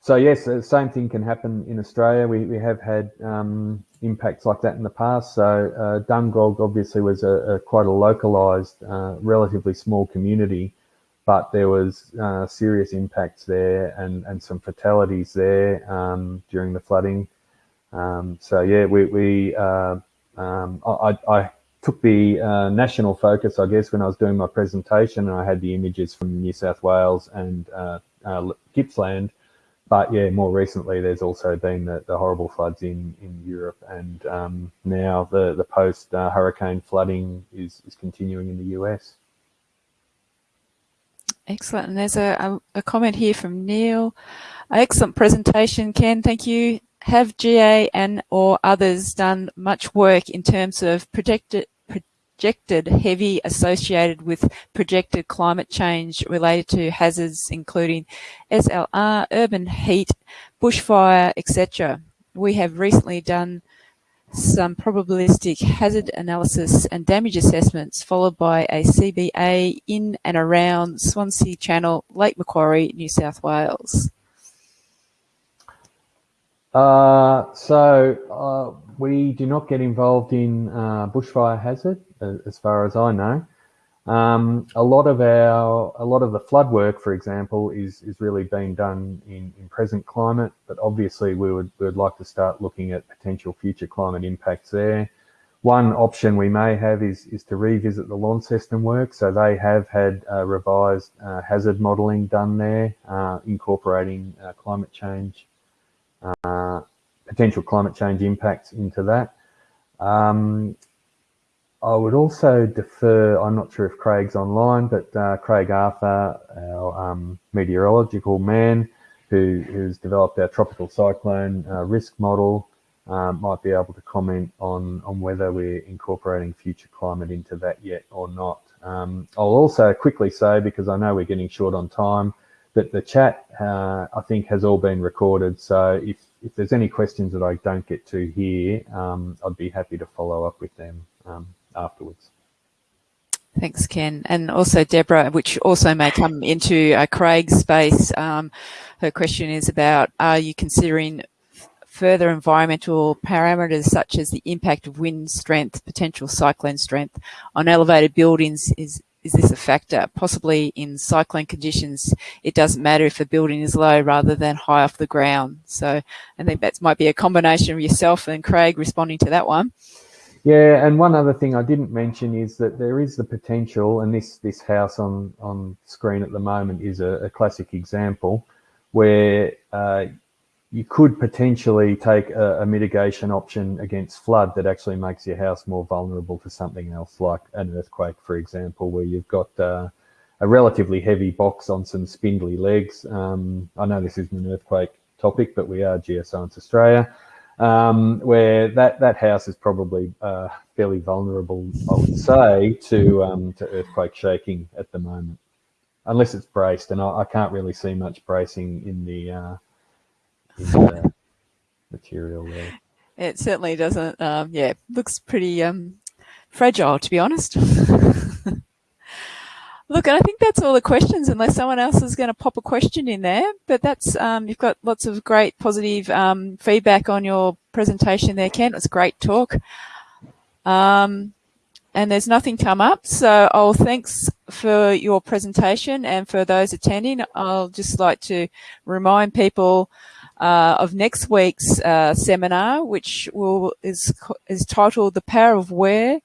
B: so yes, the same thing can happen in Australia. We, we have had um, impacts like that in the past. So uh, Dungog obviously was a, a quite a localized, uh, relatively small community, but there was uh, serious impacts there and, and some fatalities there um, during the flooding. Um, so yeah, we, we uh, um, I, I took the uh, national focus, I guess, when I was doing my presentation, and I had the images from New South Wales and uh, uh, Gippsland. But yeah, more recently, there's also been the, the horrible floods in, in Europe, and um, now the the post uh, hurricane flooding is is continuing in the US.
A: Excellent. And there's a, a, comment here from Neil. Excellent presentation, Ken. Thank you have GA and or others done much work in terms of projected projected heavy associated with projected climate change related to hazards including SLR, urban heat, bushfire, etc. We have recently done some probabilistic hazard analysis and damage assessments followed by a CBA in and around Swansea Channel, Lake Macquarie, New South Wales.
B: Uh, so uh, we do not get involved in uh, bushfire hazard, as far as I know. Um, a lot of our, a lot of the flood work, for example, is is really being done in, in present climate. But obviously, we would we would like to start looking at potential future climate impacts there. one option we may have is, is to revisit the Launceston work. So they have had uh, revised uh, hazard modelling done there, incorporating climate change, uh, potential climate change impacts into that. Um, I would also defer, I'm not sure if Craig's online, but uh, Craig Arthur, our um, meteorological man, who, who's developed our tropical cyclone risk model, um, might be able to comment on, on whether we're incorporating future climate into that yet or not. Um, I'll also quickly say, because I know we're getting short on time, that the chat, uh, I think, has all been recorded. So if, if there's any questions that I don't get to here, um, I'd be happy to follow up with them um, afterwards.
A: Thanks, Ken. And also Deborah, which also may come into uh, Craig's space. Um, her question is about, are you considering further environmental parameters such as the impact of wind strength, potential cyclone strength on elevated buildings is is this a factor? Possibly in cyclone conditions, it doesn't matter if the building is low rather than high off the ground. So I think that might be a combination of yourself and Craig responding to that one.
B: Yeah, and one other thing I didn't mention is that there is the potential, and this this house on on screen at the moment is a, a classic example, where uh, you could potentially take a, a, mitigation option against flood that actually makes your house more vulnerable to something else like an earthquake, for example, where you've got uh, a relatively heavy box on some spindly legs. Um, I know this isn't an earthquake topic, but we are Geoscience Australia, um, where that, that house is probably uh, fairly vulnerable, I would say, to, um, to earthquake shaking at the moment, unless it's braced, and I, I can't really see much bracing in the uh, material there.
A: It certainly doesn't, um, yeah, looks pretty um, fragile, to be honest. (laughs) Look, and I think that's all the questions, unless someone else is going to pop a question in there. But that's um, you've got lots of great positive um, feedback on your presentation there, Ken. It was a great talk. Um, and there's nothing come up, so I'll thanks for your presentation and for those attending. I'll just like to remind people uh, of next week's uh, seminar, which will is is titled "The Power of Where: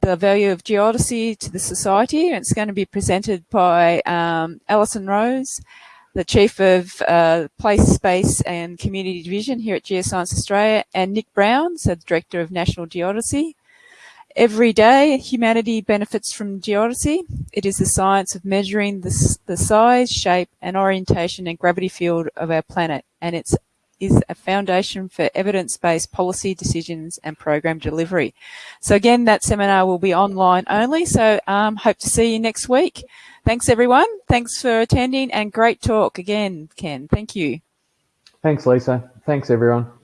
A: The Value of Geodesy to the Society." And it's going to be presented by um, Alison Rose, the Chief of uh, Place, Space and Community Division here at Geoscience Australia, and Nick Brown, so the Director of National Geodesy. Every day, humanity benefits from geodesy. It is the science of measuring the, the size, shape, and orientation and gravity field of our planet, and it is a foundation for evidence-based policy decisions and program delivery. So again, that seminar will be online only, so um, hope to see you next week. Thanks, everyone. Thanks for attending, and great talk again, Ken. Thank you.
B: Thanks, Lisa. Thanks, everyone.